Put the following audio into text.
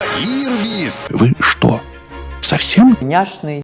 Ирвис! Вы что, совсем? Няшный.